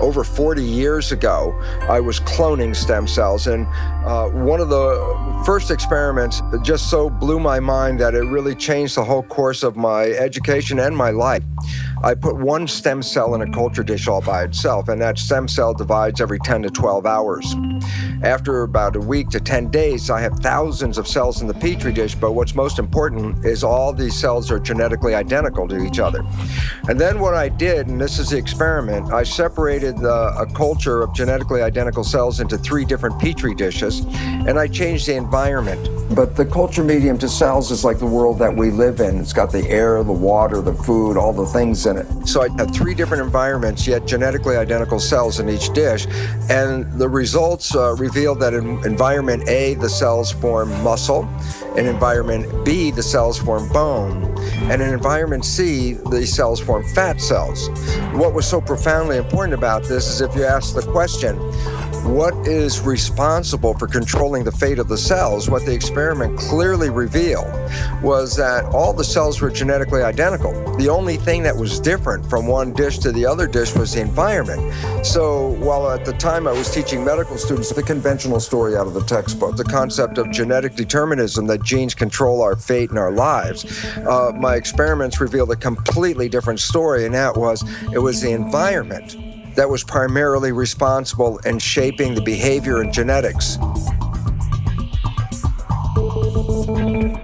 over 40 years ago, I was cloning stem cells. And uh, one of the first experiments just so blew my mind that it really changed the whole course of my education and my life. I put one stem cell in a culture dish all by itself, and that stem cell divides every 10 to 12 hours. After about a week to 10 days, I have thousands of cells in the petri dish, but what's most important is all these cells are genetically identical to each other. And then what I did, and this is the experiment, I separated the, a culture of genetically identical cells into three different petri dishes, and I changed the environment. But the culture medium to cells is like the world that we live in. It's got the air, the water, the food, all the things in it. So I had three different environments, yet genetically identical cells in each dish. And the results uh, revealed that in environment A, the cells form muscle. In environment B, the cells form bone. And in environment C, the cells form fat cells. What was so profoundly important about this is if you ask the question, what is responsible for controlling the fate of the cells, what the experiment clearly revealed was that all the cells were genetically identical. The only thing that was different from one dish to the other dish was the environment. So while at the time I was teaching medical students the conventional story out of the textbook, the concept of genetic determinism that genes control our fate and our lives, uh, my experiments revealed a completely different story, and that was it was the environment that was primarily responsible in shaping the behavior and genetics. Peace.